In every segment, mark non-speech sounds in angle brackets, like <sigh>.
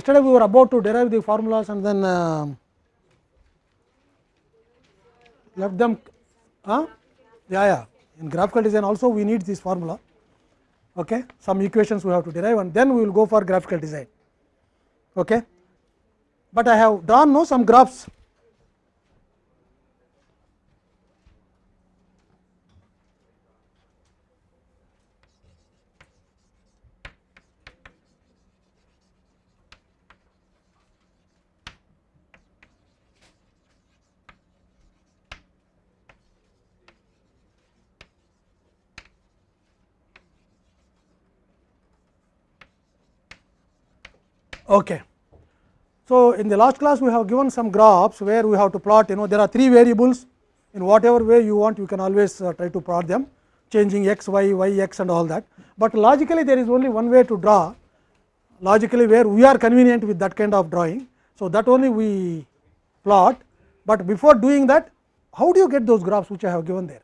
yesterday we were about to derive the formulas and then uh, left them huh? yeah yeah in graphical design also we need this formula okay some equations we have to derive and then we will go for graphical design okay but i have drawn no some graphs Okay. So, in the last class we have given some graphs where we have to plot you know there are three variables. In whatever way you want you can always uh, try to plot them changing x, y, y, x and all that, but logically there is only one way to draw logically where we are convenient with that kind of drawing. So, that only we plot, but before doing that how do you get those graphs which I have given there?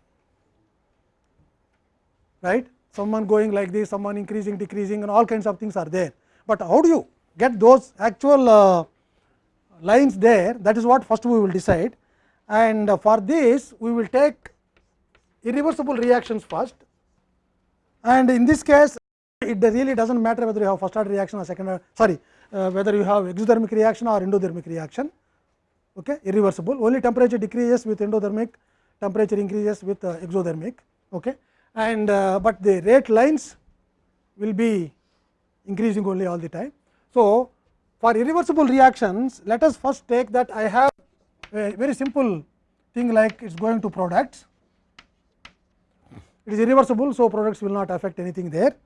Right? Someone going like this someone increasing decreasing and all kinds of things are there, but how do you get those actual uh, lines there that is what first we will decide and uh, for this we will take irreversible reactions first and in this case it really does not matter whether you have first order reaction or second order sorry uh, whether you have exothermic reaction or endothermic reaction okay irreversible only temperature decreases with endothermic temperature increases with uh, exothermic okay and uh, but the rate lines will be increasing only all the time so, for irreversible reactions let us first take that I have a very simple thing like it is going to products it is irreversible. So, products will not affect anything there.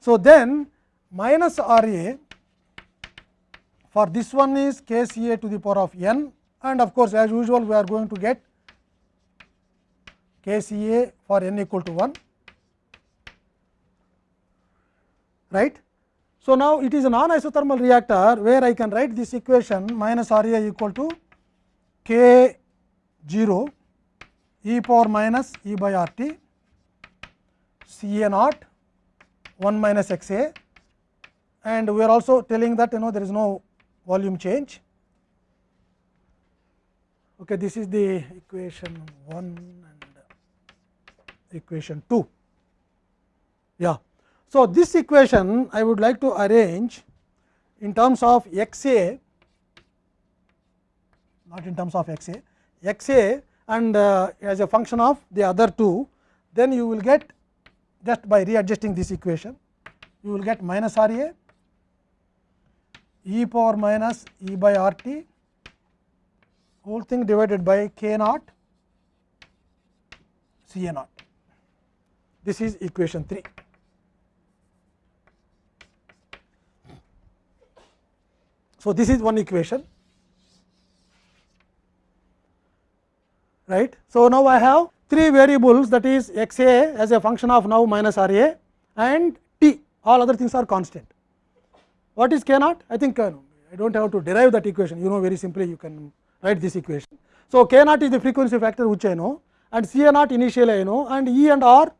So, then minus R A for this one is K C A to the power of n and of course, as usual we are going to get K C A for n equal to 1 right so, now it is a non isothermal reactor where I can write this equation minus R A equal to K 0 e power minus e by R T C A naught 1 minus x A and we are also telling that you know there is no volume change. Okay, this is the equation 1 and equation 2. Yeah. So, this equation I would like to arrange in terms of x a not in terms of x a x a and uh, as a function of the other two then you will get just by readjusting this equation you will get minus r a e power minus e by r t whole thing divided by k naught c a naught this is equation 3. So, this is one equation right. So, now I have three variables that is x a as a function of now minus r a and t all other things are constant. What is k naught? I think uh, I do not have to derive that equation you know very simply you can write this equation. So, k naught is the frequency factor which I know and C a naught initially I know and E and R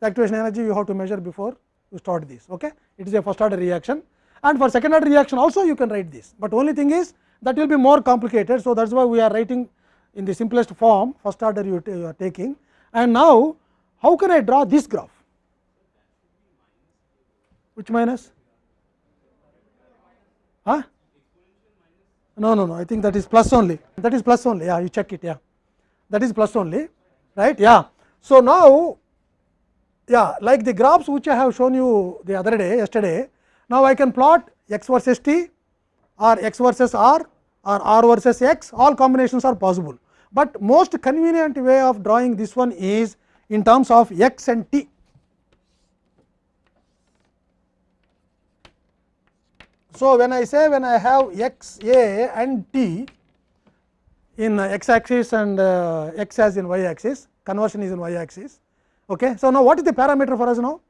the activation energy you have to measure before you start this. Okay? It is a first order reaction and for second order reaction also you can write this, but only thing is that will be more complicated. So, that is why we are writing in the simplest form first order you, you are taking. And now how can I draw this graph? Which minus? Huh? no no no. I think that is plus only. That is plus only. Yeah you check it. Yeah. That is plus only. Right? Yeah. So now yeah like the graphs which I have shown you the other day yesterday now, I can plot x versus t or x versus r or r versus x all combinations are possible, but most convenient way of drawing this one is in terms of x and t. So, when I say when I have x a and t in x axis and uh, x as in y axis conversion is in y axis. Okay. So, now what is the parameter for us now?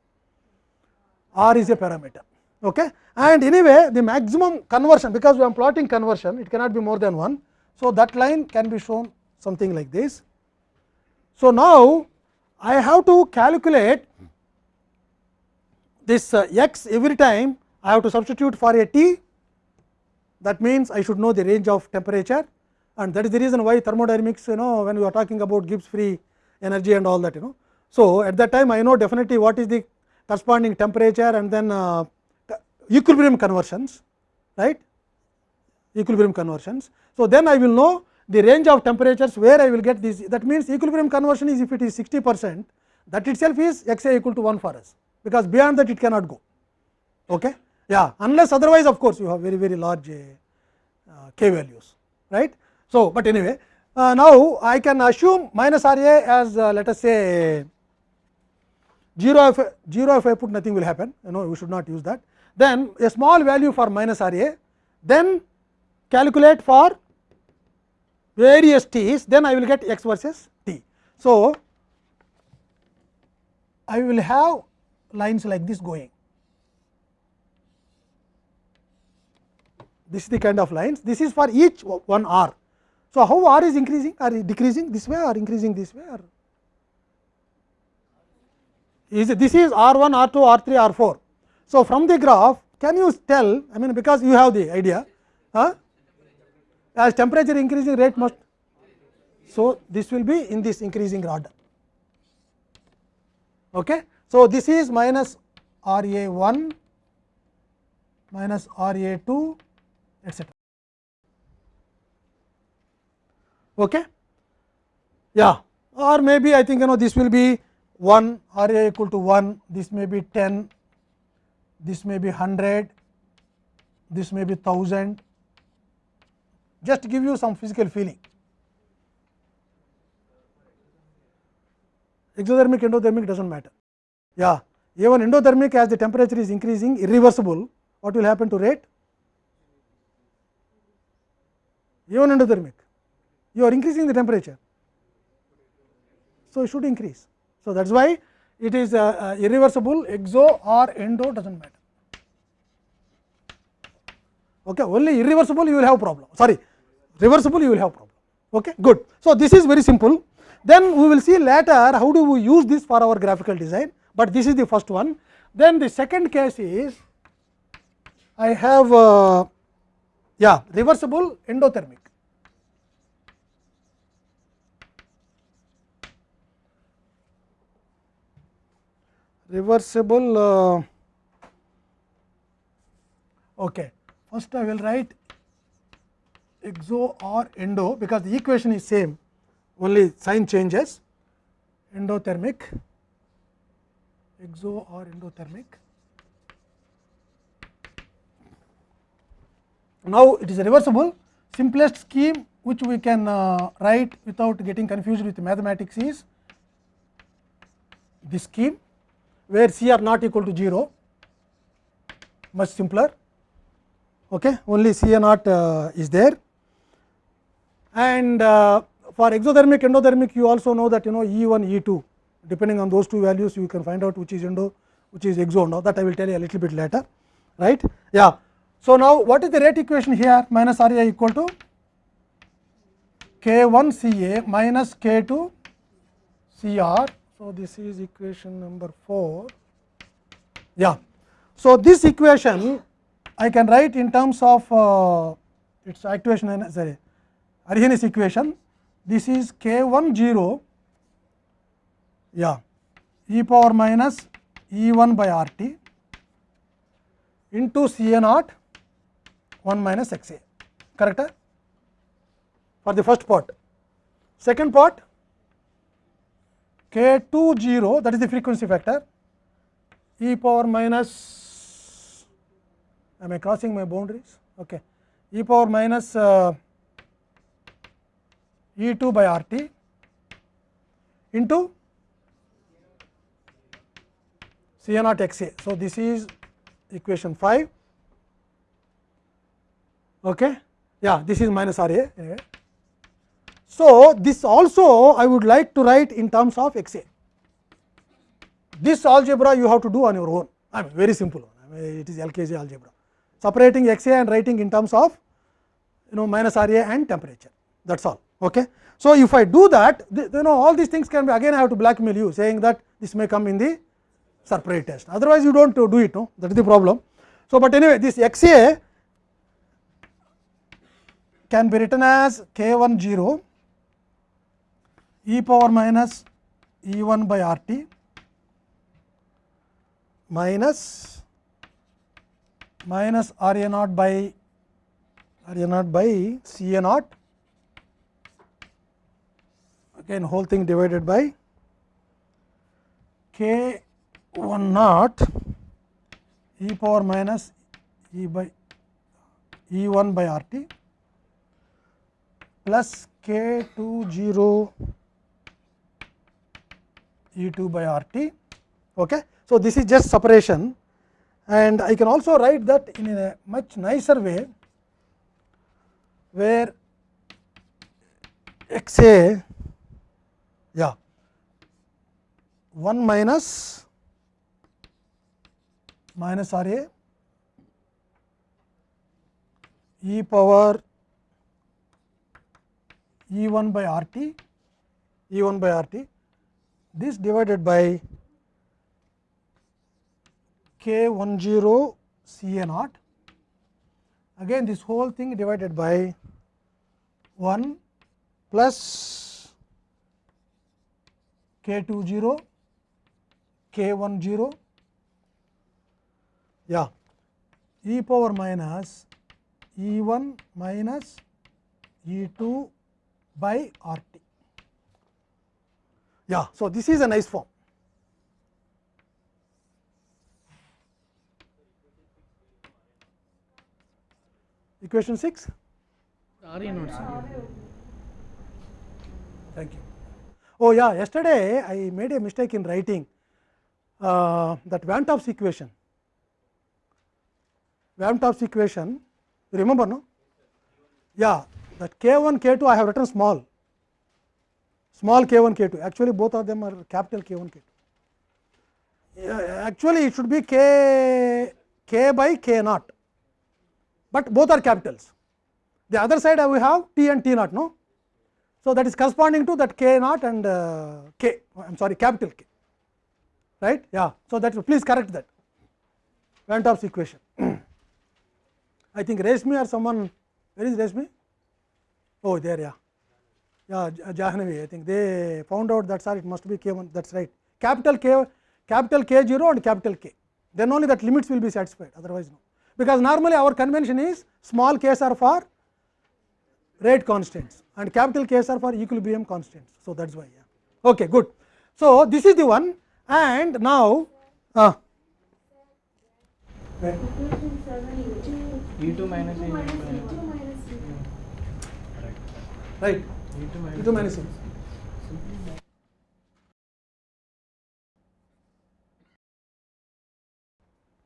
R is a parameter okay. and anyway the maximum conversion because we are plotting conversion it cannot be more than 1. So, that line can be shown something like this. So, now I have to calculate this uh, x every time I have to substitute for a T that means I should know the range of temperature and that is the reason why thermodynamics you know when we are talking about Gibbs free energy and all that you know. So, at that time I know definitely what is the corresponding temperature and then uh, equilibrium conversions right equilibrium conversions. So, then I will know the range of temperatures where I will get this that means equilibrium conversion is if it is 60 percent that itself is x a equal to 1 for us because beyond that it cannot go. Okay? Yeah, unless otherwise of course, you have very very large uh, k values right. So, but anyway uh, now I can assume minus R A as uh, let us say 0 if 0 if I put nothing will happen you know we should not use that then a small value for minus R A then calculate for various t's then I will get x versus t. So, I will have lines like this going this is the kind of lines this is for each one r. So, how r is increasing or decreasing this way or increasing this way or is it, this is r 1 r 2 r 3 r 4. So, from the graph can you tell I mean because you have the idea huh? as temperature increasing rate must. So, this will be in this increasing order. Okay. So, this is minus R A 1 minus R A 2 etcetera. Okay. Yeah, or maybe I think you know this will be 1 R A equal to 1, this may be 10, this may be 100, this may be 1000, just give you some physical feeling. Exothermic, endothermic does not matter. Yeah, even endothermic as the temperature is increasing irreversible, what will happen to rate? Even endothermic, you are increasing the temperature. So, it should increase. So, that is why it is uh, irreversible exo or endo does not matter. Okay, only irreversible you will have problem sorry reversible you will have problem. Okay, good. So, this is very simple then we will see later how do we use this for our graphical design, but this is the first one. Then the second case is I have uh, yeah reversible endothermic. Reversible uh, okay. First I will write exo or endo because the equation is same. Only sign changes. Endothermic. Exo or endothermic. Now, it is reversible. Simplest scheme which we can uh, write without getting confused with mathematics is this scheme where C are not equal to 0 much simpler okay only C naught uh, is there and uh, for exothermic endothermic you also know that you know E 1 E 2 depending on those two values you can find out which is endo which is exo now that I will tell you a little bit later right. Yeah. So, now what is the rate equation here minus R A equal to K 1 C A minus K 2 C R. So, this is equation number 4 yeah. So, this equation I can write in terms of uh, its equation sorry Arrhenius equation this is k 1 0 yeah e power minus E 1 by R t into C A naught 1 minus x a correct for the first part. Second part k20 that is the frequency factor e power minus am I crossing my boundaries okay e power minus uh, e2 by RT into C A naught x a. So, this is equation 5. Okay. Yeah, this is minus R a. Anyway. So, this also I would like to write in terms of x a. This algebra you have to do on your own. I mean very simple. I mean, it is LKG algebra. Separating x a and writing in terms of you know minus R a and temperature. That is all. Okay. So, if I do that you know all these things can be again I have to blackmail you saying that this may come in the separate test otherwise you do not do it no that is the problem. So, but anyway this x a can be written as k 1 0 e power minus E 1 by R t minus minus R a naught by R a naught by C a naught again whole thing divided by k 1 naught e power minus e by e 1 by R t plus k 2 0 E 2 by R t. Okay. So, this is just separation and I can also write that in a much nicer way where x a yeah 1 minus minus R a e power E 1 by R t E 1 by R t this divided by k 1 0 C a naught again this whole thing divided by 1 plus k 2 0 k 1 0 yeah e power minus e 1 minus e 2 by r t yeah, so this is a nice form. Equation 6. Thank you. Oh yeah, yesterday I made a mistake in writing uh, that Van Topp's equation. Van Topp's equation, you remember no? Yeah, that k 1 k 2 I have written small small k 1 k 2 actually both of them are capital k 1 k 2 actually it should be k k by k naught but both are capitals the other side we have t and t naught no so that is corresponding to that k naught and uh, k i am sorry capital k right yeah so that please correct that van Topp's equation i think Reshmi or someone where is Reshmi? oh there yeah yeah Jahnavi I think. They found out that sorry it must be k 1 that is right. Capital K capital K 0 and capital K. Then only that limits will be satisfied. Otherwise no. Because normally our convention is small k's are for rate constants and capital K's are for equilibrium constants. So, that is why yeah. okay good. So, this is the one. And now uh, E2 minus E right E2 2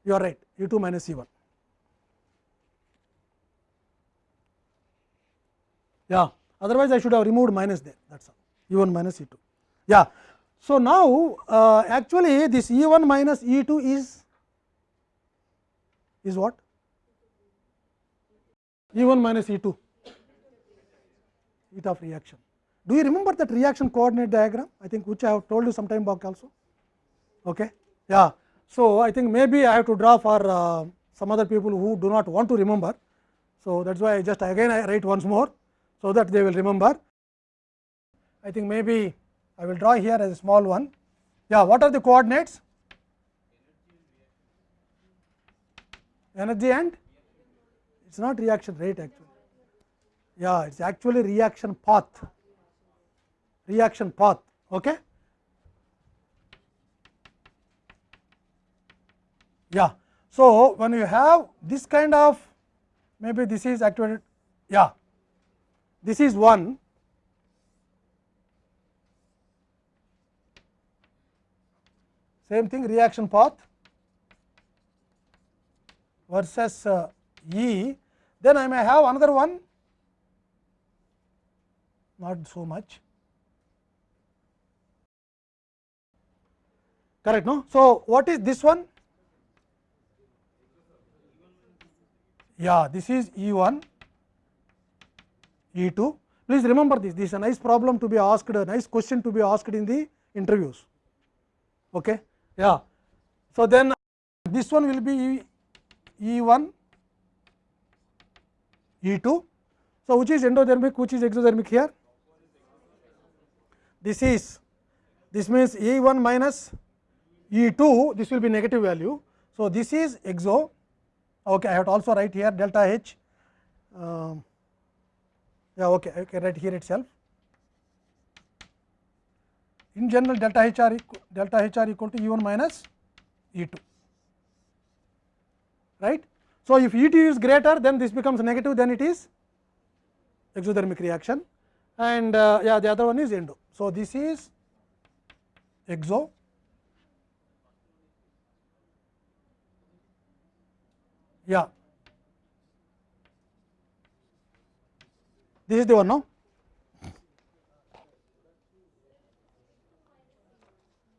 You are right, u 2 minus E 1. Yeah, otherwise I should have removed minus there, that is all, E 1 minus E 2. Yeah. So, now uh, actually this E 1 minus E 2 is, is what? E 1 minus E 2 of reaction. Do you remember that reaction coordinate diagram? I think which I have told you some time back also. Okay. Yeah. So, I think maybe I have to draw for uh, some other people who do not want to remember. So, that is why I just again I write once more, so that they will remember. I think maybe I will draw here as a small one. Yeah, what are the coordinates? Energy and it is not reaction rate actually. Yeah, it is actually reaction path, reaction path. Okay. Yeah. So, when you have this kind of maybe this is activated, yeah, this is one. Same thing reaction path versus uh, E, then I may have another one not so much correct no. So, what is this one? Yeah, this is E 1, E 2. Please remember this, this is a nice problem to be asked, a nice question to be asked in the interviews. Okay. Yeah. So, then this one will be E1, E2. So, which is endothermic, which is exothermic here? This is, this means E1 minus E2, this will be negative value. So, this is exo, okay, I have to also write here delta H, um, yeah, okay, I can write here itself. In general, delta H r equal, delta H r equal to E1 minus E2, right. So, if E2 is greater, then this becomes negative, then it is exothermic reaction and uh, yeah, the other one is endo. So, this is exo yeah this is the one no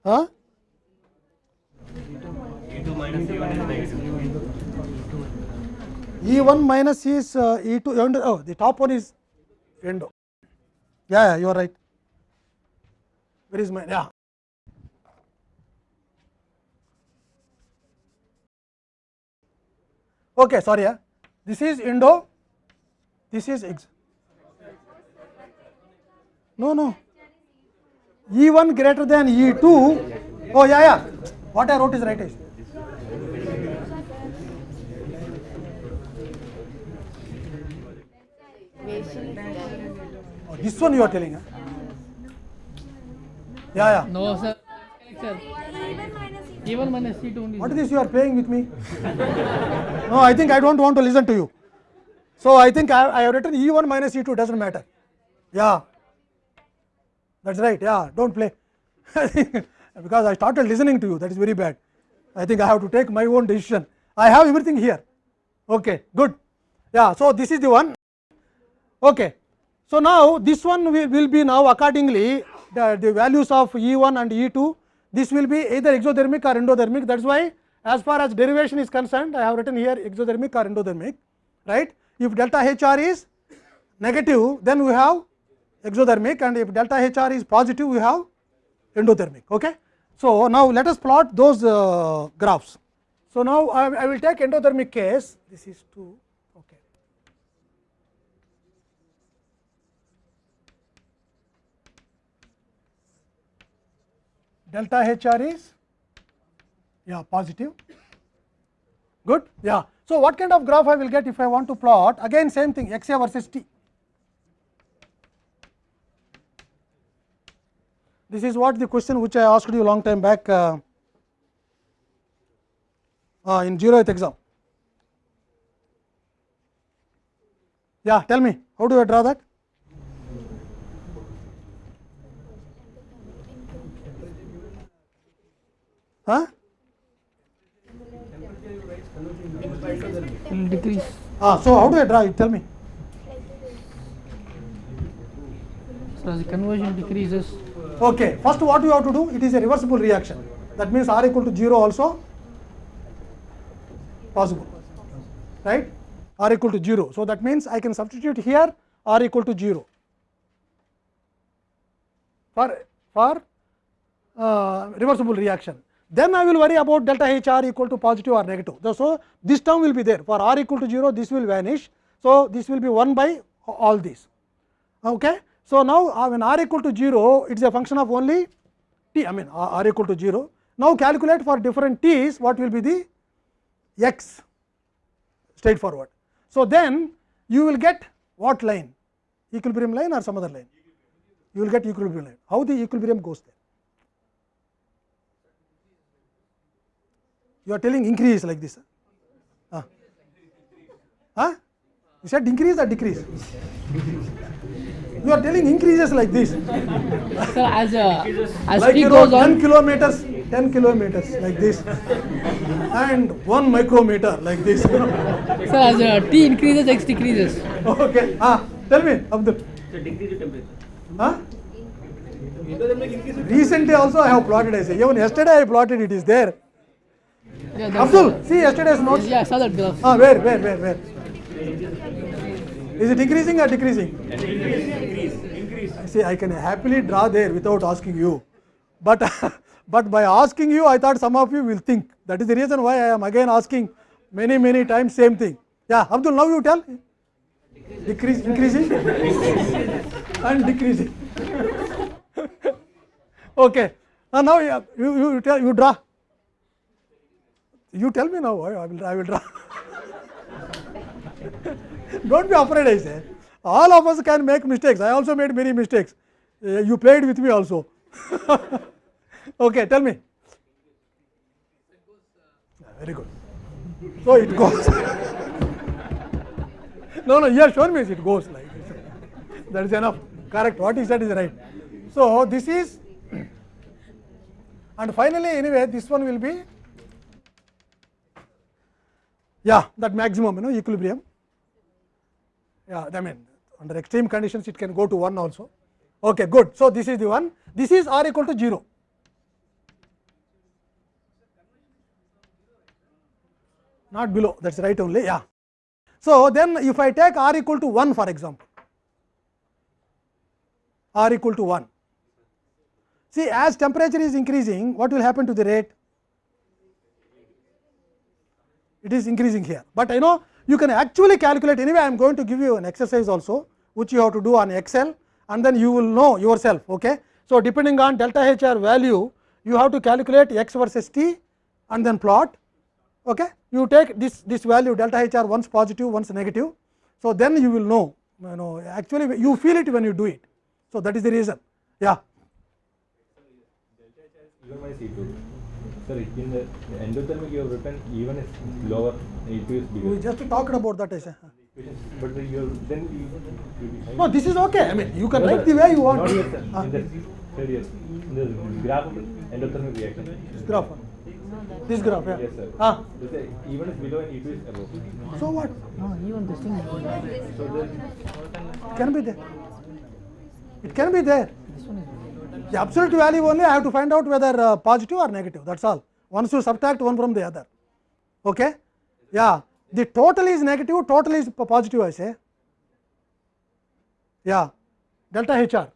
huh E1 minus is uh, E2 endo, oh the top one is endo yeah, yeah you are right where is my yeah okay sorry yeah. this is endo this is ex no no e1 greater than e2 oh yeah yeah what i wrote is right is oh, this one you are telling huh? Yeah yeah No, sir. sir. Even minus C2 only. What is this you are playing with me? <laughs> no, I think I don't want to listen to you. So I think I, I have written E1 minus E2 doesn't matter. Yeah, that's right. Yeah, don't play <laughs> because I started listening to you. That is very bad. I think I have to take my own decision. I have everything here. Okay, good. Yeah, so this is the one. Okay. So now this one will, will be now accordingly the, the values of E1 and E2 this will be either exothermic or endothermic that is why as far as derivation is concerned I have written here exothermic or endothermic right. If delta HR is negative then we have exothermic and if delta HR is positive we have endothermic. Okay. So, now let us plot those uh, graphs. So, now I, I will take endothermic case this is 2 okay. Delta HR is yeah positive good yeah. So, what kind of graph I will get if I want to plot again same thing x a versus t. This is what the question which I asked you long time back uh, uh, in 0th exam. Yeah, tell me how do I draw that? Decrease. Ah, so how do I draw it? Tell me. So, as the conversion decreases, Okay, first what you have to do? It is a reversible reaction. That means R equal to 0 also possible, right? R equal to 0. So, that means I can substitute here R equal to 0 for, for uh, reversible reaction. Then I will worry about delta H R equal to positive or negative. So, this term will be there for R equal to 0 this will vanish. So, this will be 1 by all these. Okay. So, now when r equal to 0 it is a function of only t I mean r r equal to 0. Now, calculate for different t's what will be the x straightforward. So, then you will get what line equilibrium line or some other line you will get equilibrium line how the equilibrium goes there. You are telling increase like this. Huh? Huh? You said increase or decrease? You are telling increases like this. sir, as uh, as like t you know goes 10 on, kilometers 10 kilometers like this and 1 micrometer like this sir, as uh, t increases, x decreases. okay ah tell me abdul huh recently also i have plotted i say even yesterday i plotted it is there Yeah, abdul see yesterday's notes yeah, I saw that graph. ah where where where where is it increasing or decreasing Increase. I see i can happily draw there without asking you but <laughs> but by asking you i thought some of you will think that is the reason why i am again asking many many times same thing. Yeah, Abdul, now you tell. Decrease, increasing and decreasing. <laughs> okay. Uh, now you, you, you tell you draw. You tell me now. I I will I will draw. Don't be afraid. I say. All of us can make mistakes. I also made many mistakes. Uh, you played with me also. <laughs> okay, tell me. Yeah, very good. So it goes. <laughs> no, no, you have shown me it goes like. That is enough. Correct. What he said is right. So this is, <clears throat> and finally, anyway, this one will be, yeah, that maximum, you know, equilibrium. Yeah, I mean, under extreme conditions, it can go to 1 also. Okay, good. So this is the one. This is r equal to 0. not below that is right only yeah. So, then if I take r equal to 1 for example, r equal to 1. See as temperature is increasing what will happen to the rate? It is increasing here, but I know you can actually calculate anyway I am going to give you an exercise also which you have to do on Excel and then you will know yourself. Okay. So, depending on delta HR value you have to calculate x versus t and then plot okay you take this this value delta hr once positive once negative so then you will know you know actually you feel it when you do it so that is the reason yeah minus E2. Sir, in the endothermic you have written even is lower, E2 is bigger. we just talked about that I say. But the, you have, then you, you no this is okay i mean you can No, write sir. the way you want Not here, sir. Ah, In the third year, in the graph of endothermic reaction. this graph this graph yeah Yes, sir. ah They say even is below and E2 is above. so what No, even this thing. So then, it can be there it can be there This one is. The absolute value only I have to find out whether uh, positive or negative that is all once you subtract one from the other okay yeah the total is negative total is positive I say yeah delta HR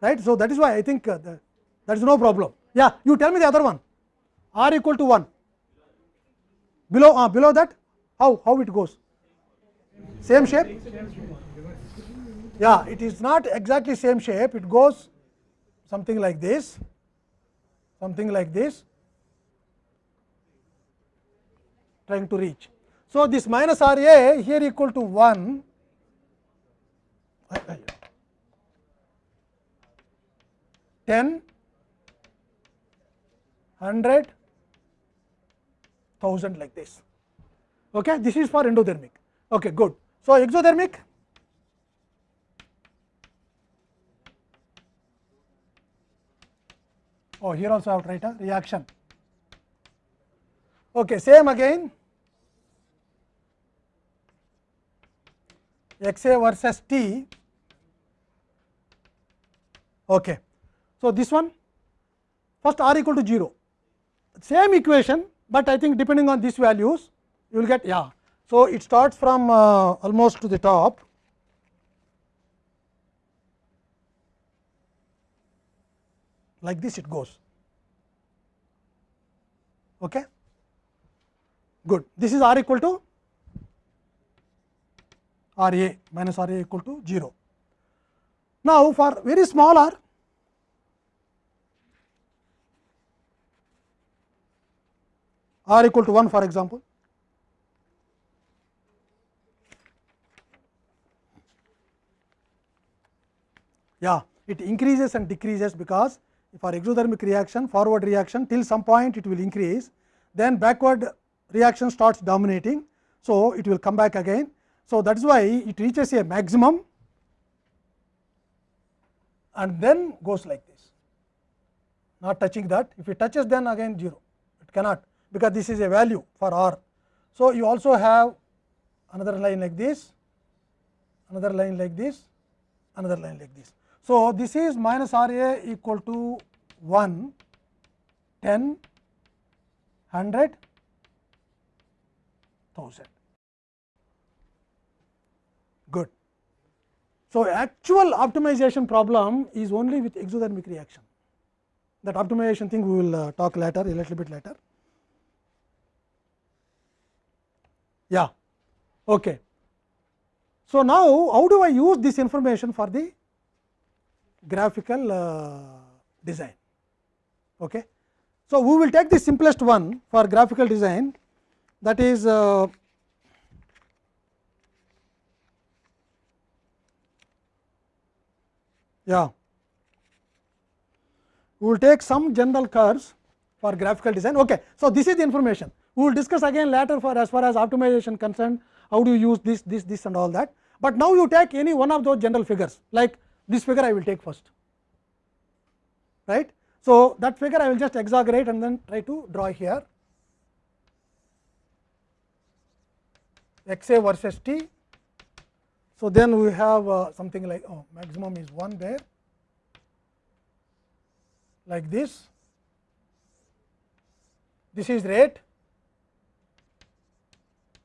right so that is why I think uh, the, that is no problem yeah you tell me the other one r equal to 1 below uh, below that how how it goes same shape yeah it is not exactly same shape it goes something like this something like this trying to reach so this minus r a here equal to 1 10 100 1000 like this okay this is for endothermic okay good so exothermic oh here also I have to write a reaction okay same again xa versus t okay so this one first r equal to 0 same equation but i think depending on these values you will get yeah so it starts from uh, almost to the top like this it goes okay good this is r equal to r a minus r a equal to 0 now for very small r r equal to 1 for example yeah it increases and decreases because for exothermic reaction forward reaction till some point it will increase then backward reaction starts dominating. So it will come back again. So that is why it reaches a maximum and then goes like this. Not touching that. If it touches then again 0 it cannot because this is a value for r. So you also have another line like this another line like this another line like this so, this is minus R A equal to 1, 10, 100, 1000. Good. So, actual optimization problem is only with exothermic reaction. That optimization thing we will uh, talk later, a little bit later. Yeah. Okay. So, now how do I use this information for the graphical uh, design? Okay. So, we will take the simplest one for graphical design that is uh, yeah we will take some general curves for graphical design. Okay. So, this is the information we will discuss again later for as far as optimization concerned how do you use this this this and all that, but now you take any one of those general figures like this figure I will take first right. So, that figure I will just exaggerate and then try to draw here. X a versus t. So, then we have uh, something like oh, maximum is 1 there. Like this, this is rate.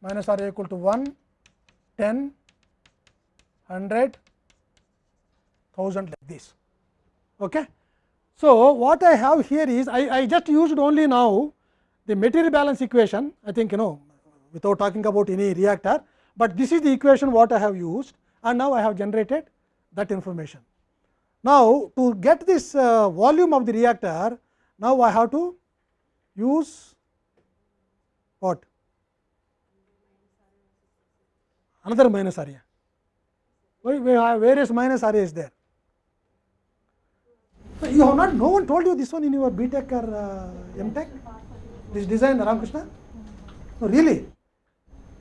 Minus r equal to 1, 10, 100, 1000 like this. Okay. So, what I have here is I, I just used only now the material balance equation I think you know without talking about any reactor, but this is the equation what I have used and now I have generated that information. Now, to get this uh, volume of the reactor, now I have to use what? Another minus area. We have various minus areas there. So, you have not, no one told you this one in your BTech or uh, MTech, this design Ramakrishna? No, really.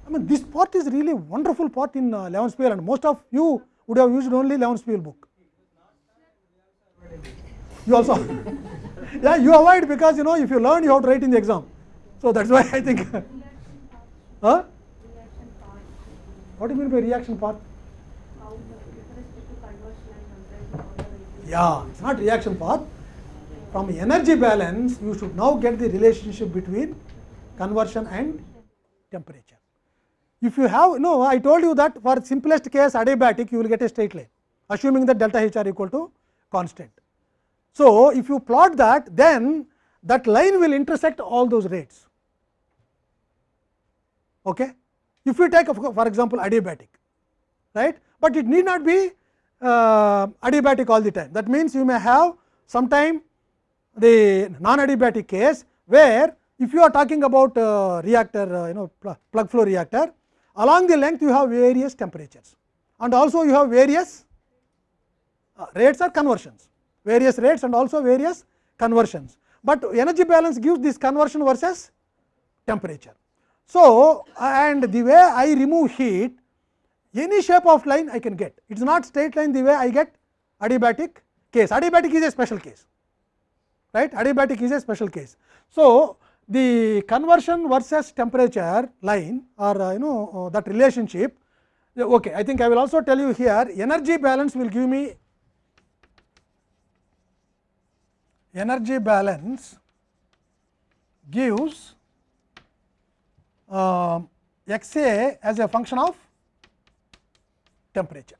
I mean, this part is really wonderful part in uh, 11th and most of you would have used only 11th book. You also, yeah, you avoid because you know if you learn, you have to write in the exam. So that's why I think. huh? What do you mean by reaction path? Yeah, it's not reaction path. From energy balance, you should now get the relationship between conversion and temperature. If you have, no, I told you that for simplest case adiabatic, you will get a straight line, assuming that delta H r equal to constant. So, if you plot that, then that line will intersect all those rates. Okay? If you take for example, adiabatic, right, but it need not be uh, adiabatic all the time. That means, you may have sometime the non adiabatic case, where if you are talking about uh, reactor, uh, you know plug flow reactor, along the length you have various temperatures and also you have various uh, rates or conversions, various rates and also various conversions, but energy balance gives this conversion versus temperature. So, and the way I remove heat any shape of line I can get it is not straight line the way I get adiabatic case adiabatic is a special case right adiabatic is a special case. So, the conversion versus temperature line or uh, you know uh, that relationship okay I think I will also tell you here energy balance will give me energy balance gives uh, x a as a function of temperature.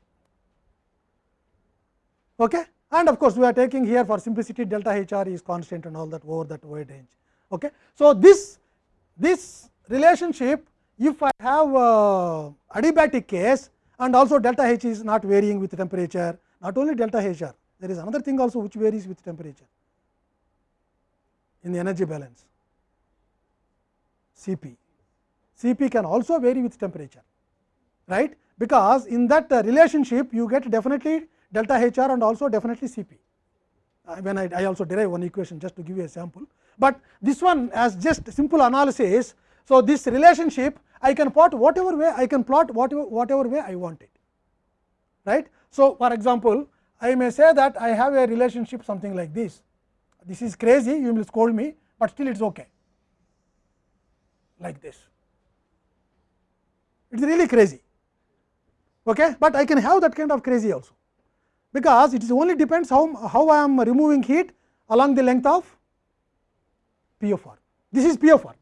Okay? And of course, we are taking here for simplicity delta H r is constant and all that over that wide range. Okay? So, this, this relationship if I have uh, adiabatic case and also delta H is not varying with temperature not only delta H r there is another thing also which varies with temperature in the energy balance Cp. Cp can also vary with temperature right because in that uh, relationship you get definitely delta H r and also definitely Cp. Uh, when I, I, also derive one equation just to give you a sample, but this one as just simple analysis. So, this relationship I can plot whatever way I can plot whatever, whatever way I want it right. So, for example, I may say that I have a relationship something like this, this is crazy you will scold me, but still it is okay like this, it is really crazy okay, but I can have that kind of crazy also, because it is only depends how, how I am removing heat along the length of P of r. This is P of r,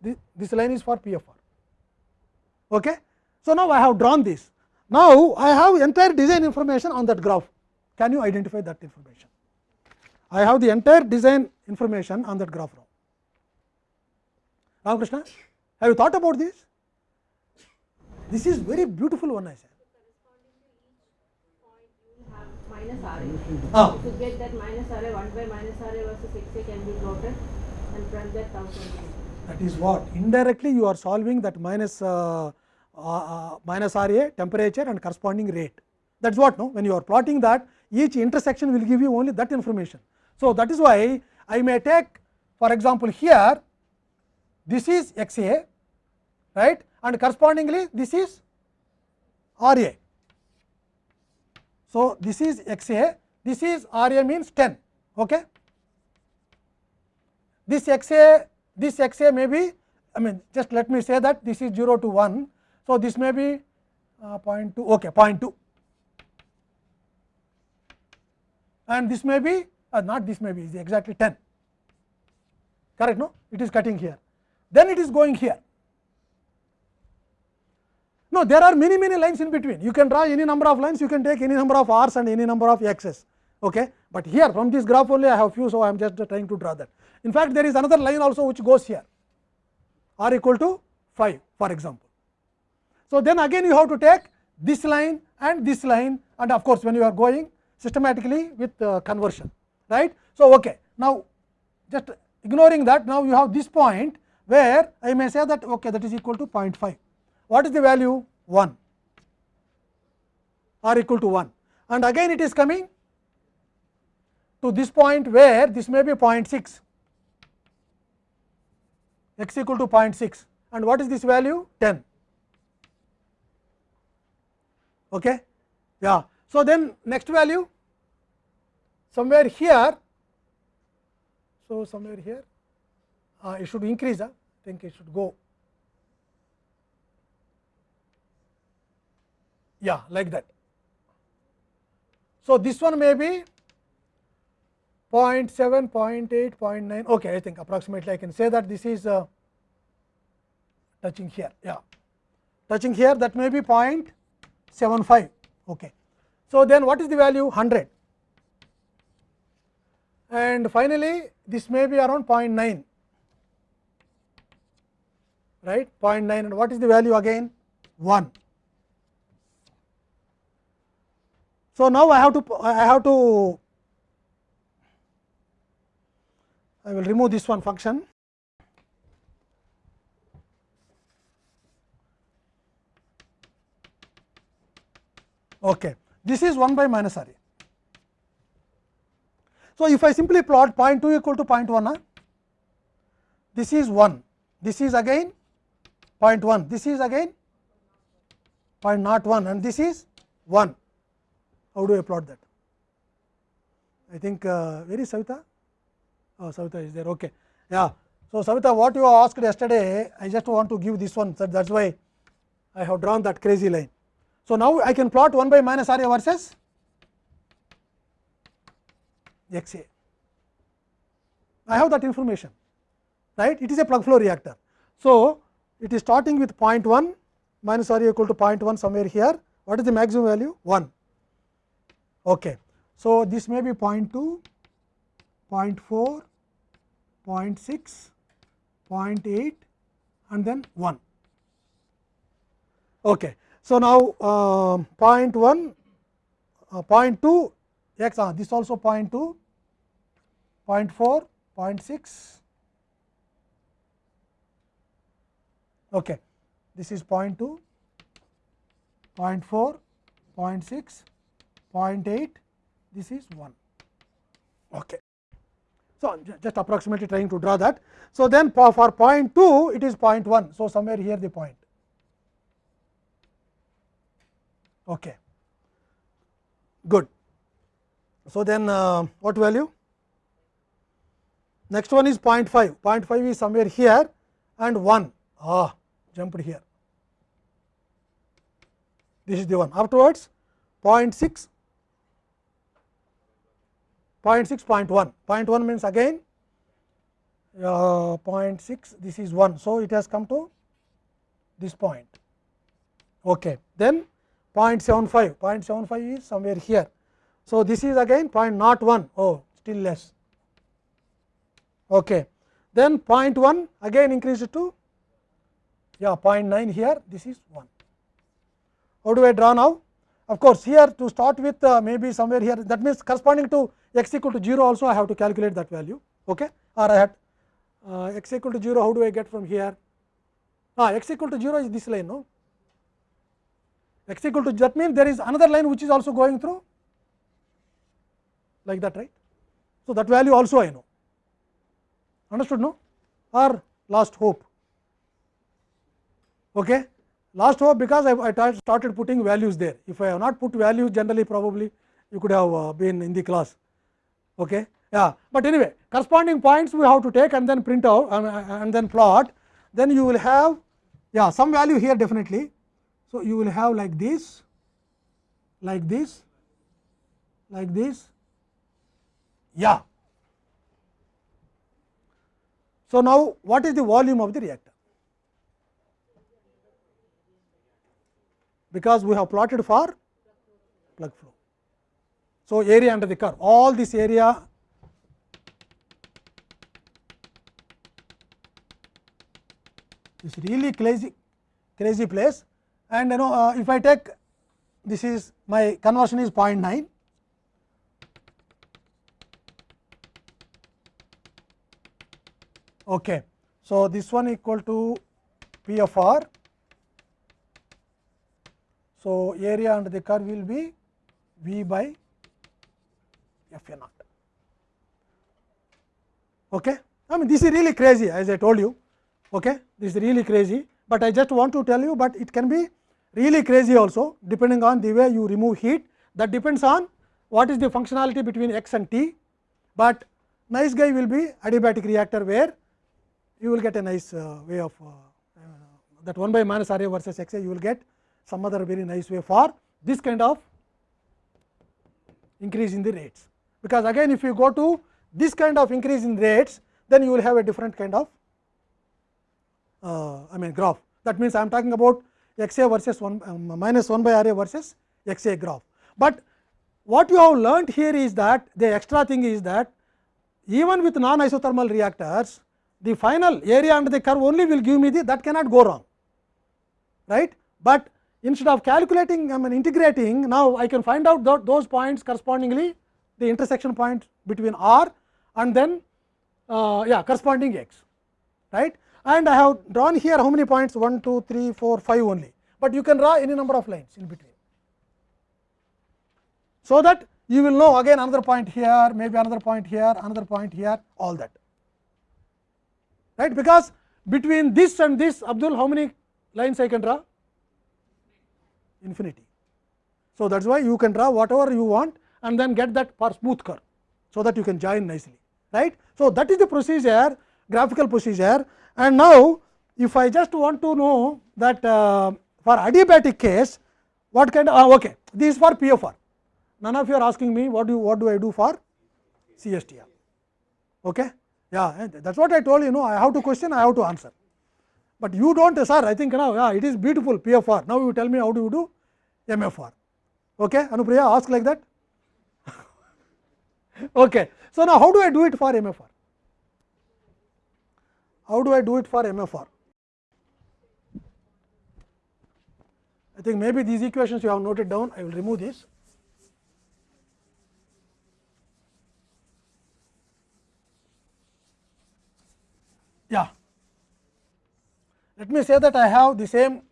this, this line is for P of r. Okay. So, now I have drawn this. Now, I have entire design information on that graph. Can you identify that information? I have the entire design information on that graph now. Ramakrishna, have you thought about this? This is very beautiful one I said. minus RA. Ah. To get that minus RA, 1 by minus RA versus XA can be plotted and from that 1000. That is what indirectly you are solving that minus, uh, uh, uh, minus RA temperature and corresponding rate. That is what no when you are plotting that each intersection will give you only that information. So, that is why I may take for example, here this is x a right and correspondingly this is R a. So, this is x a this is R a means 10 okay. this x a this x a may be I mean just let me say that this is 0 to 1. So, this may be uh, 0.2 okay 0.2 and this may be uh, not this may be is exactly 10 correct no it is cutting here then it is going here no there are many many lines in between. You can draw any number of lines you can take any number of r's and any number of x's okay? But here from this graph only i have few so i am just trying to draw that. In fact there is another line also which goes here. R equal to 5 for example. So then again you have to take this line and this line and of course when you are going systematically with uh, conversion right? So okay now just ignoring that now you have this point where i may say that okay that is equal to 0.5 what is the value 1 r equal to 1 and again it is coming to this point where this may be 0.6 x equal to 0.6 and what is this value 10 okay yeah so then next value somewhere here so somewhere here uh, it should increase uh, i think it should go yeah like that so this one may be 0.7 0.8 0.9 okay i think approximately i can say that this is uh, touching here yeah touching here that may be 0.75 okay so then what is the value 100 and finally this may be around 0.9 right 0.9 and what is the value again 1 so now i have to i have to i will remove this one function okay this is 1 by minus r a so, if I simply plot 0.2 equal to 0.1, uh, this is 1, this is again 0.1, this is again 0.01 and this is 1. How do I plot that? I think uh, where is Savita? Oh, Savita is there, okay. Yeah. So, Savita what you asked yesterday, I just want to give this one, so that is why I have drawn that crazy line. So, now I can plot 1 by minus r a versus x a. I have that information, right? It is a plug flow reactor. So, it is starting with 0.1 minus r equal to 0.1 somewhere here. What is the maximum value? 1. Okay. So, this may be 0 0.2, 0 0.4, 0.6, 0 0.8 and then 1. Okay. So, now uh, 0.1, uh, 0.2 x uh, this also 0.2, 0 0.4, 0 0.6, okay. this is 0.2, 0.4, 0.6, 0.8, this is 1. Okay. So, just approximately trying to draw that. So, then for, for 0.2 it is 0.1. So, somewhere here the point. Okay. Good. So, then uh, what value? Next one is 0.5, 0.5 is somewhere here and 1 ah jumped here. This is the one. Afterwards 0.6, 0.6, 0.1, 0.1 means again uh, 0.6 this is 1. So, it has come to this point. Okay. Then 0.75, 0.75 is somewhere here. So, this is again 0.01 oh still less okay. then 0.1 again increased to yeah 0.9 here this is 1 how do I draw now? Of course, here to start with uh, maybe somewhere here that means corresponding to x equal to 0 also I have to calculate that value okay or I had uh, x equal to 0 how do I get from here ah, x equal to 0 is this line no x equal to that means there is another line which is also going through like that right. So, that value also I know understood no or last hope okay last hope because I, I started putting values there. If I have not put values generally probably you could have uh, been in the class. Okay? Yeah. But anyway corresponding points we have to take and then print out and, and then plot. Then you will have yeah some value here definitely. So you will have like this like this like this. Yeah. So now what is the volume of the reactor because we have plotted for plug flow so area under the curve all this area is really crazy crazy place and you know uh, if I take this is my conversion is 0.9 okay so this one equal to p f r so area under the curve will be V by F A naught okay I mean this is really crazy as I told you okay this is really crazy but I just want to tell you but it can be really crazy also depending on the way you remove heat that depends on what is the functionality between x and t but nice guy will be adiabatic reactor where you will get a nice uh, way of uh, that 1 by minus R A versus x A you will get some other very nice way for this kind of increase in the rates because again if you go to this kind of increase in rates then you will have a different kind of uh, I mean graph that means I am talking about x a versus 1 um, minus 1 by r a versus x a graph. But what you have learnt here is that the extra thing is that even with non isothermal reactors the final area under the curve only will give me the that cannot go wrong right. But instead of calculating I mean integrating now I can find out th those points correspondingly the intersection point between r and then uh, yeah corresponding x right? And I have drawn here how many points? 1, 2, 3, 4, 5 only, but you can draw any number of lines in between. So, that you will know again another point here, maybe another point here, another point here, all that. Right? Because between this and this Abdul how many lines I can draw? Infinity. So, that is why you can draw whatever you want and then get that for smooth curve. So, that you can join nicely right. So, that is the procedure graphical procedure and now if I just want to know that uh, for adiabatic case what kind of uh, okay this is for PFR none of you are asking me what do what do I do for CSTR okay yeah that is what I told you know I have to question I have to answer but you do not sir. I think now yeah it is beautiful PFR now you tell me how do you do? MFR okay? Anupriya ask like that. <laughs> Okay. So now how do I do it for MFR how do I do it for MFR? I think maybe these equations you have noted down, I will remove this. Yeah. Let me say that I have the same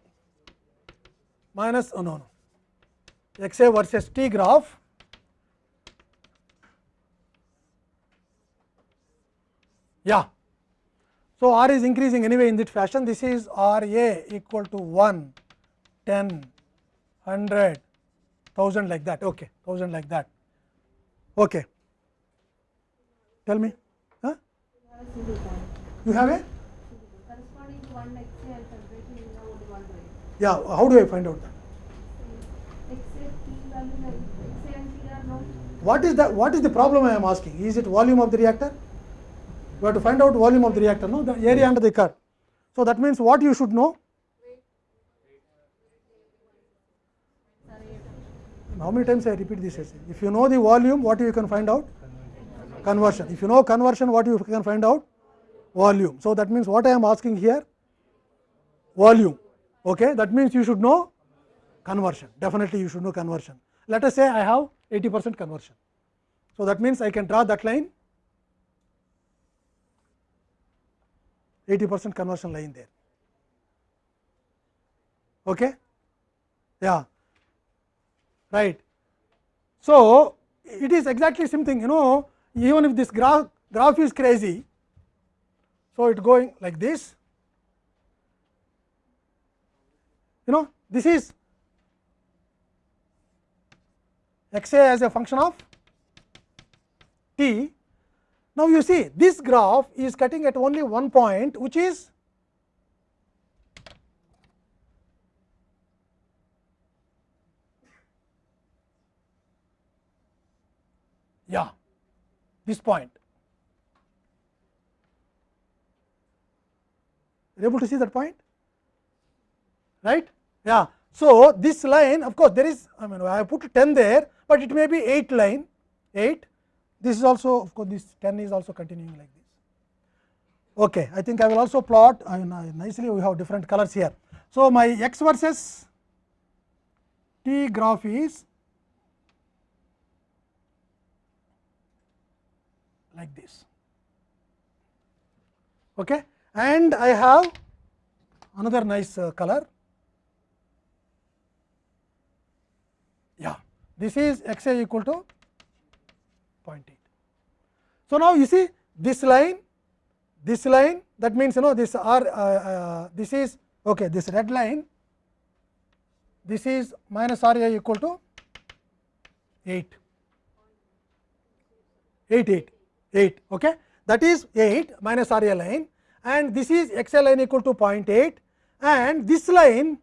minus oh no no. X a versus t graph. Yeah. So, R is increasing anyway in this fashion. This is R A equal to 1, 10, 100, 1000 like that. Okay 1000 like that. Okay. Tell me. Huh? you have a Corresponding to one x yeah a and t are known. what is that what is the problem I am asking is it volume of the reactor you have to find out volume of the reactor no the area under the curve so that means what you should know how many times I repeat this essay if you know the volume what you can find out conversion if you know conversion what you can find out volume so that means what I am asking here volume okay that means you should know conversion definitely you should know conversion. Let us say I have 80 percent conversion. So, that means I can draw that line 80 percent conversion line there. Okay? Yeah, right. So, it is exactly same thing you know even if this graph graph is crazy. So, it going like this you know this is x a as a function of t. Now, you see this graph is cutting at only one point which is yeah this point. You able to see that point? right yeah. So this line of course there is i mean i put 10 there but it may be 8 line 8 this is also of course this 10 is also continuing like this. Okay. I think i will also plot I mean, nicely we have different colors here. So my x versus t graph is like this. Okay. And i have another nice uh, color yeah this is x a equal to 0.8. So, now you see this line this line that means you know this r uh, uh, this is okay this red line this is minus r a equal to 8 8 8 8 okay that is 8 minus r a line and this is x a line equal to 0.8 and this line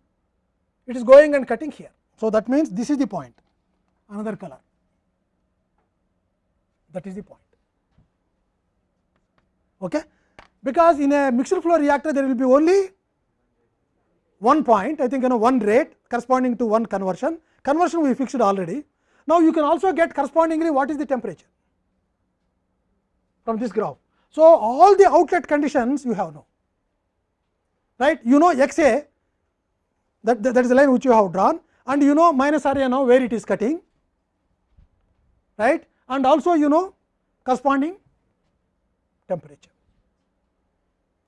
it is going and cutting here. So, that means this is the point another color that is the point. Okay? Because in a mixed flow reactor there will be only one point I think you know one rate corresponding to one conversion conversion we fixed already. Now, you can also get correspondingly what is the temperature from this graph. So, all the outlet conditions you have now right you know x a that, that is the line which you have drawn and you know minus area now where it is cutting right and also you know corresponding temperature.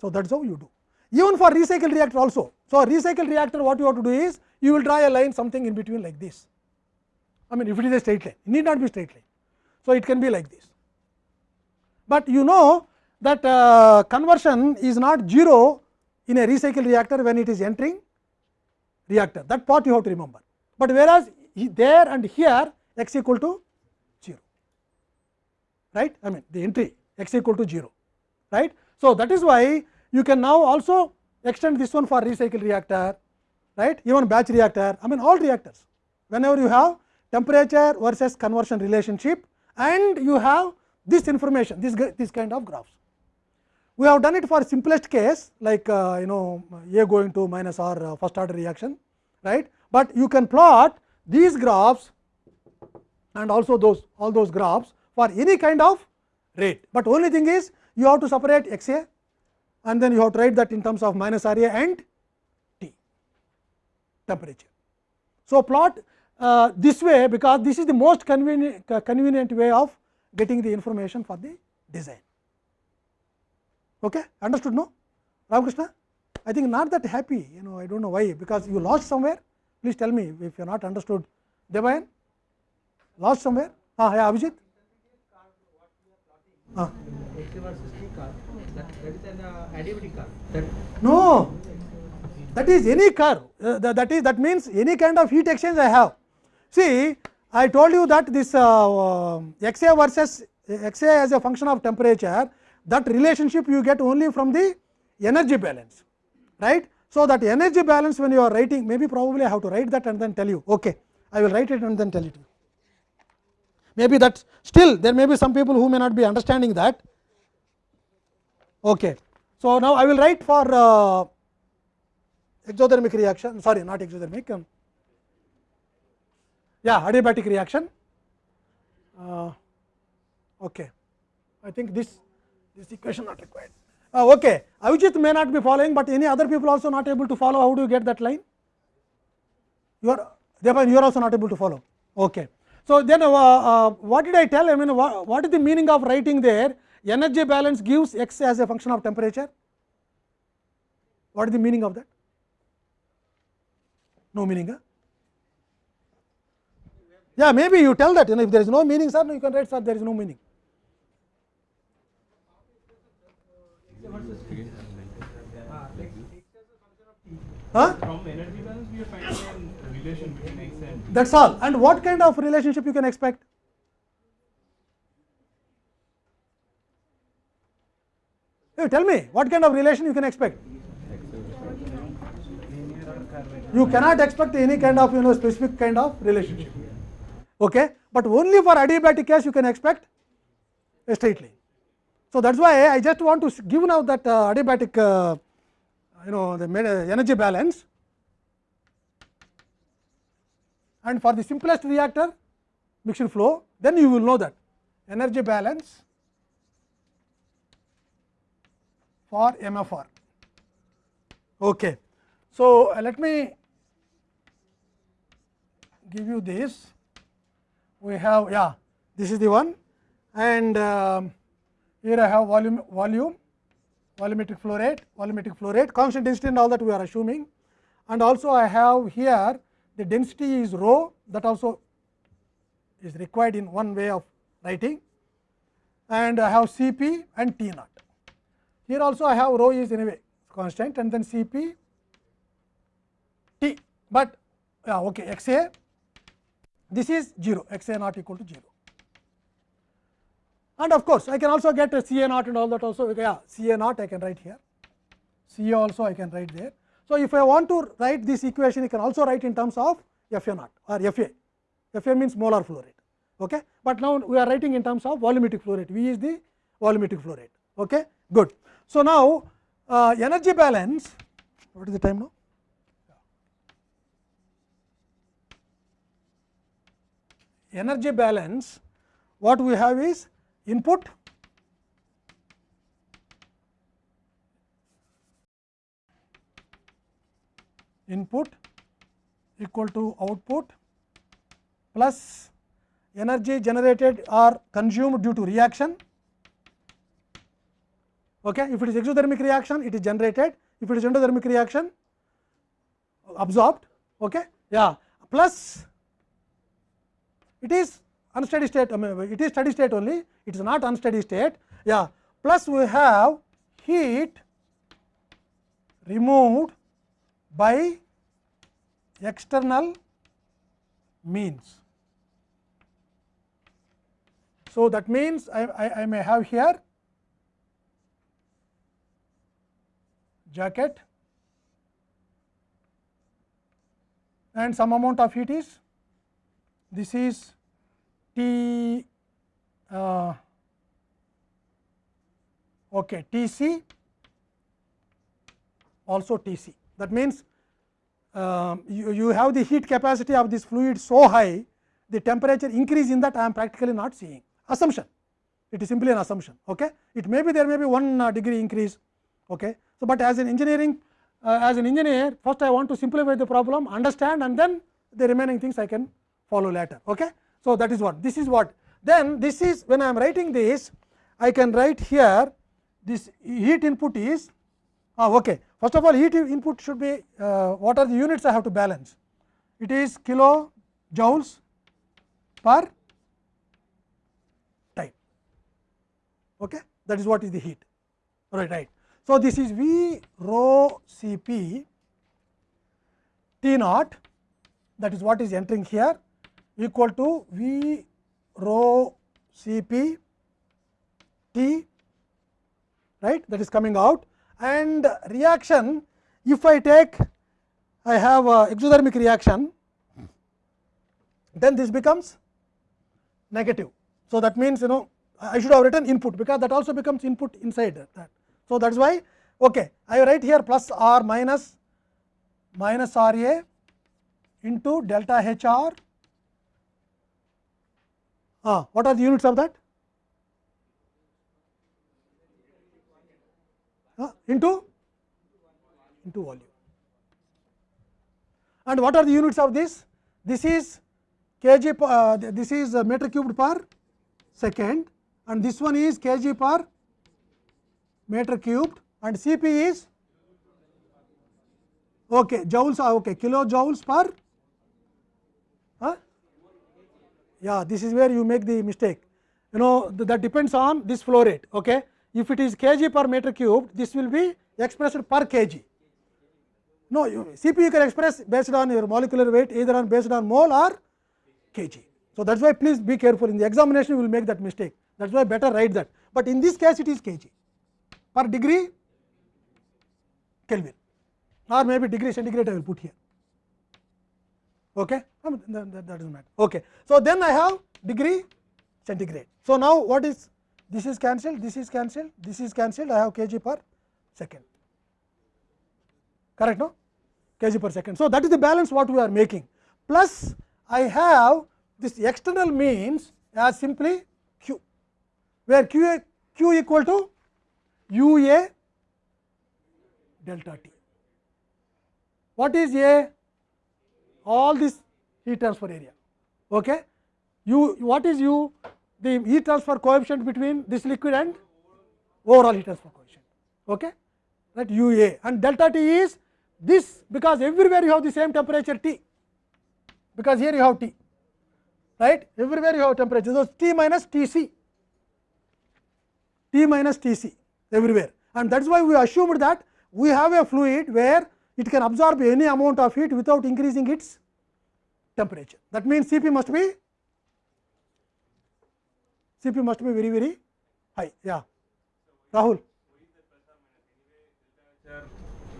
So, that is how you do even for recycle reactor also. So, recycle reactor what you have to do is you will draw a line something in between like this I mean if it is a straight line it need not be straight line. So, it can be like this, but you know that uh, conversion is not 0 in a recycle reactor when it is entering reactor. That part you have to remember, but whereas there and here x equal to 0 right? I mean the entry x equal to 0 right. So, that is why you can now also extend this one for recycle reactor right? Even batch reactor. I mean all reactors. Whenever you have temperature versus conversion relationship and you have this information this this kind of graphs. We have done it for simplest case like uh, you know A going to minus R uh, first order reaction right, but you can plot these graphs and also those all those graphs for any kind of rate, but only thing is you have to separate x a and then you have to write that in terms of minus R a and T temperature. So, plot uh, this way because this is the most convenient, convenient way of getting the information for the design. Okay? Understood no? Ramakrishna? I think not that happy, you know, I do not know why, because you lost somewhere. Please tell me if you are not understood. Devayan? Lost somewhere? Ah, yeah, Abhijit? Ah. No, that is any curve. Uh, that, that is that means any kind of heat exchange I have. See, I told you that this uh, uh, x a versus x a as a function of temperature, that relationship you get only from the energy balance, right. So, that energy balance when you are writing, maybe probably I have to write that and then tell you, okay, I will write it and then tell it to you. Maybe that still there may be some people who may not be understanding that. Okay. So, now I will write for uh, exothermic reaction sorry not exothermic um, yeah adiabatic reaction uh, okay i think this this equation not required. Uh, okay. Avijit may not be following but any other people also not able to follow how do you get that line? You are therefore you are also not able to follow. Okay. So then uh, uh, what did i tell? I mean what, is the meaning of writing there? Energy balance gives x as a function of temperature. What is the meaning of that? No meaning huh? yeah maybe you tell that. You know if there is no meaning sir you can write sir there is no meaning huh? From energy balance, we are finding a relation between x and t. that is all and what kind of relationship you can expect you tell me what kind of relation you can expect you cannot expect any kind of you know specific kind of relationship okay but only for adiabatic case you can expect a straight line so that's why i just want to give now that uh, adiabatic uh, you know the ma- energy balance and for the simplest reactor mixture flow then you will know that energy balance for MFR. Okay. So, uh, let me give you this we have yeah this is the one and um, here I have volume volume volumetric flow rate volumetric flow rate constant density and all that we are assuming. And also I have here the density is rho that also is required in one way of writing. And I have C p and T naught. Here also I have rho is anyway constant and then C p T, but yeah, okay, x a this is 0 x a not equal to 0 and of course I can also get a C a naught and all that also yeah C a naught I can write here C a also I can write there. So, if I want to write this equation, you can also write in terms of F a naught or F a. F a means molar flow rate. Okay? But now we are writing in terms of volumetric flow rate. V is the volumetric flow rate. Okay? Good. So, now uh, energy balance. What is the time now? Energy balance. What we have is input input equal to output plus energy generated or consumed due to reaction. Okay. If it is exothermic reaction, it is generated. If it is endothermic reaction, absorbed. Okay. Yeah. Plus, it is unsteady state. I mean, it is steady state only. It is not unsteady state. Yeah. Plus, we have heat removed by external means. So, that means I, I, I may have here jacket and some amount of heat is this is T uh, okay, T c also T c. That means, um, you, you have the heat capacity of this fluid so high, the temperature increase in that I am practically not seeing assumption. It is simply an assumption. Okay? It may be there may be 1 uh, degree increase. Okay? So, but as an engineering uh, as an engineer first I want to simplify the problem understand and then the remaining things I can follow later. Okay? So, that is what this is what then this is when I am writing this I can write here this heat input is ah, okay. First of all heat input should be uh, what are the units I have to balance it is kilo joules per time okay. that is what is the heat right right. So, this is V rho C p T naught that is what is entering here equal to V rho C p T right that is coming out and reaction if I take I have a exothermic reaction then this becomes negative. So, that means you know I should have written input because that also becomes input inside that. So, that is why okay, I write here plus r minus minus r a into delta h r ah, what are the units of that Ah, into into volume and what are the units of this this is kg uh, this is meter cubed per second and this one is kg per meter cubed and Cp is okay joules okay okay kilojoules per huh? Yeah this is where you make the mistake you know th- that depends on this flow rate okay if it is kg per meter cubed this will be expressed per kg no you, cp you can express based on your molecular weight either on based on mole or kg so that's why please be careful in the examination you will make that mistake that's why better write that but in this case it is kg per degree kelvin or maybe degree centigrade I will put here. Okay, I mean, that, that, doesn't matter. Okay, so then I have degree centigrade. So now what is this is cancelled, this is cancelled, this is cancelled. I have kg per second. Correct, no? kg per second. So that is the balance what we are making. Plus I have this external means as simply q, where q q equal to u a delta t. What is A? All this heat transfer area. Okay? U, what is U? The heat transfer coefficient between this liquid and overall heat transfer coefficient. Okay? That UA and delta T is this because everywhere you have the same temperature T, because here you have T, right? Everywhere you have temperature. So, T minus T C, T minus Tc everywhere and that is why we assumed that we have a fluid where it can absorb any amount of heat without increasing its temperature. That means, c p must be c p must be very very high. Yeah, Rahul.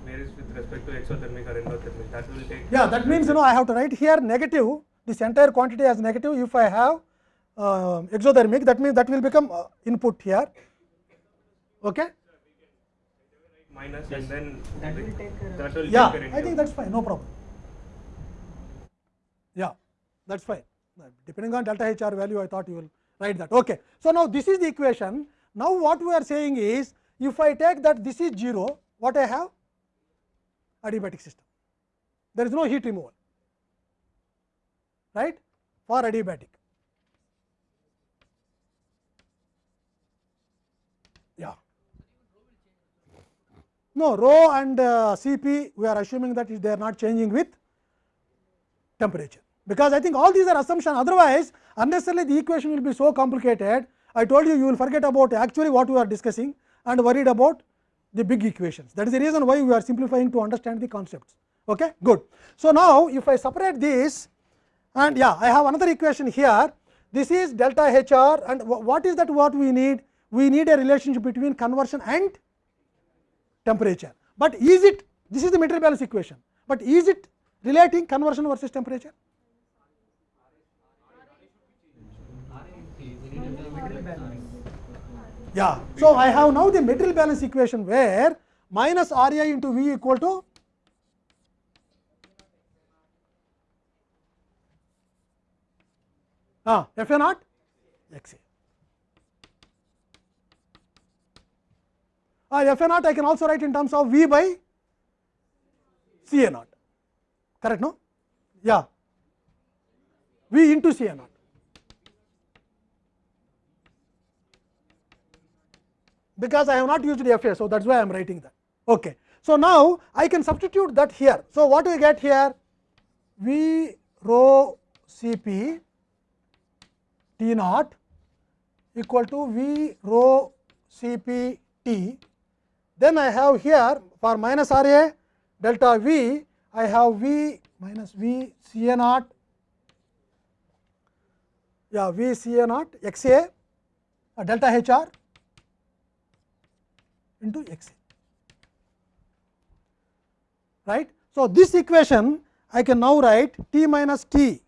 varies with respect to exothermic or endothermic. That will take. Yeah, that means you know I have to write here negative. This entire quantity as negative. If I have uh, exothermic, that means that will become uh, input here. Okay. Minus and then That will take care that will Yeah, take I think that's fine. No problem. Yeah, that's fine. Depending on delta HR value, I thought you will write that. Okay. So now this is the equation. Now what we are saying is, if I take that this is 0, what I have? Adiabatic system. There is no heat removal, right? For adiabatic. No, rho and uh, Cp we are assuming that they are not changing with temperature, because I think all these are assumptions otherwise unnecessarily the equation will be so complicated. I told you you will forget about actually what we are discussing and worried about the big equations. That is the reason why we are simplifying to understand the concepts. Okay, good. So now if I separate this and yeah, I have another equation here. This is delta HR and what is that what we need? We need a relationship between conversion and temperature. But is it this is the material balance equation, but is it relating conversion versus temperature? Yeah. So, I have now the material balance equation where minus R i into V equal to ah, F a naught x a. Ah, F a naught I can also write in terms of V by C a naught, correct no? Yeah, V into C a naught. because I have not used the a So, that is why I am writing that. Okay. So, now I can substitute that here. So, what do we get here? V rho p T naught equal to V rho p T. Then I have here for minus R A delta V, I have V minus V C A naught, yeah V C A naught X A uh, delta H R into x a right. So, this equation I can now write t minus t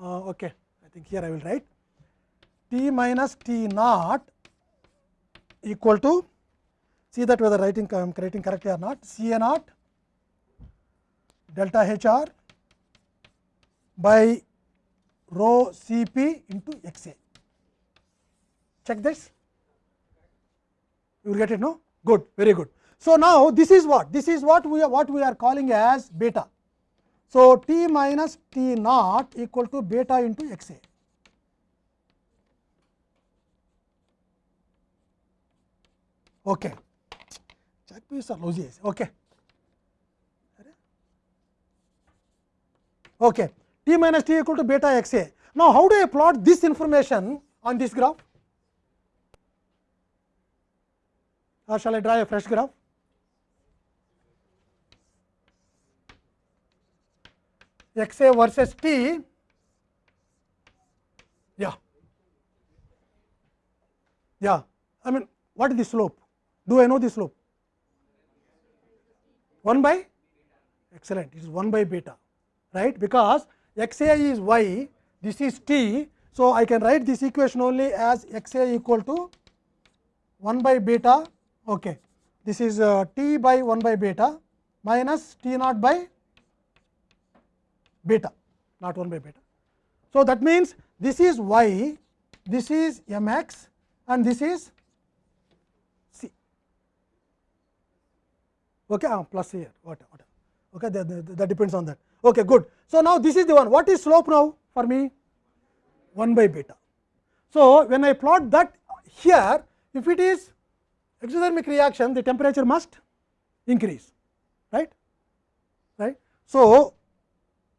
uh, okay I think here I will write t minus t naught equal to see that whether writing I am writing correctly or not C a naught delta H r by rho C p into x a check this you will get it no good very good so now this is what this is what we are what we are calling as beta So, T minus T naught equal to beta into x a. Okay. Check piece are lousy. Okay. Okay. T minus T equal to beta x a. Now, how do I plot this information on this graph? Or shall I draw a fresh graph? x a versus t, yeah, yeah. I mean, what is the slope? Do I know the slope? 1 by excellent, it is 1 by beta, right? Because x a is y, this is t. So, I can write this equation only as x a equal to 1 by beta, okay. this is uh, t by 1 by beta minus t naught by beta, not 1 by beta. So, that means this is y, this is m x and this is Okay, uh, plus here, whatever. Okay, that, that, that depends on that. Okay, good. So, now this is the one. What is slope now for me? 1 by beta. So, when I plot that here, if it is exothermic reaction, the temperature must increase, right? Right. So,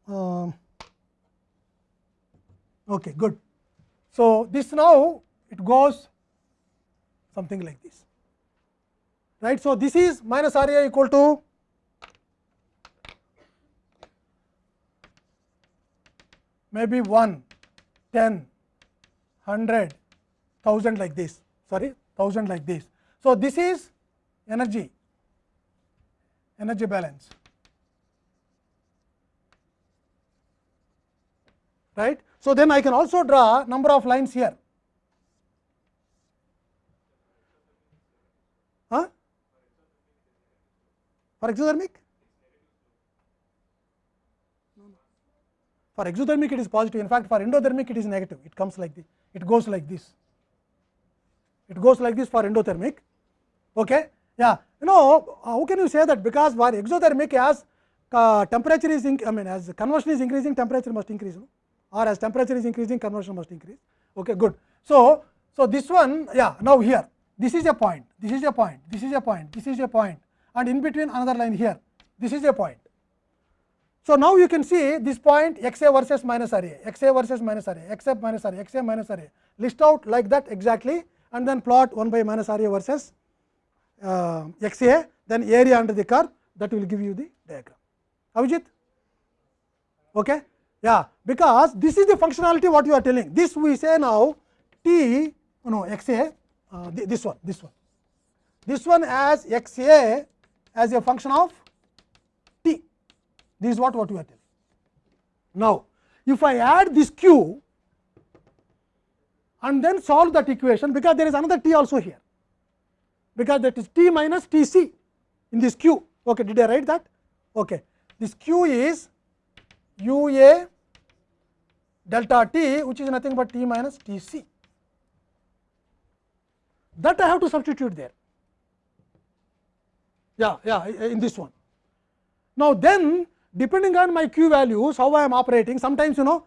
um, okay, good. So, this now it goes something like this, right. So, this is minus R A equal to maybe 1, 10, 100, 1000 like this, sorry 1000 like this. So, this is energy, energy balance. right. So, then I can also draw number of lines here. Huh? For exothermic? For exothermic it is positive, in fact for endothermic it is negative, it comes like this, it goes like this, it goes like this for endothermic. Okay? Yeah, you know how can you say that because for exothermic as uh, temperature is, I mean as conversion is increasing temperature must increase. No? or as temperature is increasing conversion must increase. Okay, good. So, so this one yeah now here this is a point, this is a point, this is a point, this is a point and in between another line here this is a point. So, now you can see this point x a versus minus r a, x a versus minus r a, x a minus r a, x a minus r a list out like that exactly and then plot 1 by minus r a versus uh, x a then area under the curve that will give you the diagram. Avijit? Okay? Yeah, because this is the functionality what you are telling. This we say now t no x a uh, this one this one this one as x a as a function of t. This is what what we are telling. Now, if I add this q and then solve that equation because there is another t also here because that is t minus t c in this q. Okay, did I write that? Okay, this q is u a delta t which is nothing but t minus t c that I have to substitute there yeah yeah in this one. Now, then depending on my q values how I am operating sometimes you know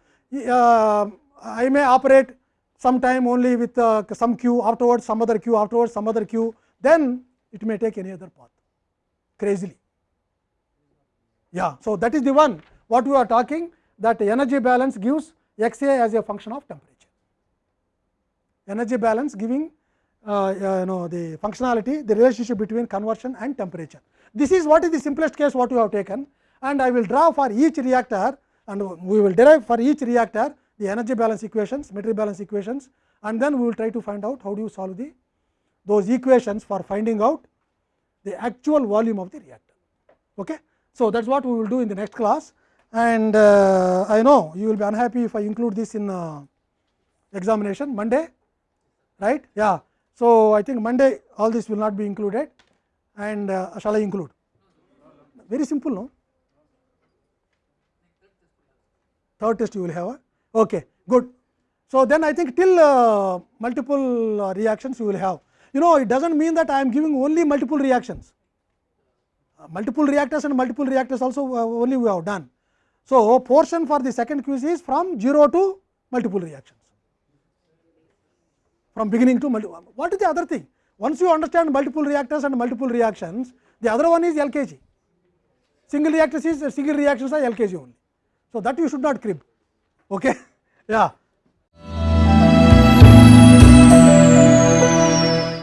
uh, I may operate sometime only with uh, some q afterwards some other q afterwards some other q then it may take any other path crazily. Yeah. So, that is the one what we are talking that energy balance gives x a as a function of temperature. Energy balance giving uh, you know the functionality the relationship between conversion and temperature. This is what is the simplest case what you have taken and I will draw for each reactor and we will derive for each reactor the energy balance equations, material balance equations and then we will try to find out how do you solve the those equations for finding out the actual volume of the reactor. Okay? So, that is what we will do in the next class and uh, I know you will be unhappy if I include this in uh, examination Monday, right? Yeah. So, I think Monday all this will not be included and uh, shall I include? Very simple, no? Third test you will have, a? okay, good. So, then I think till uh, multiple uh, reactions you will have. You know, it does not mean that I am giving only multiple reactions. Multiple reactors and multiple reactors also uh, only we have done. So, portion for the second quiz is from 0 to multiple reactions from beginning to multiple. What is the other thing? Once you understand multiple reactors and multiple reactions, the other one is LKG. Single reactors is single reactions are LKG only. So, that you should not crib. Okay? yeah.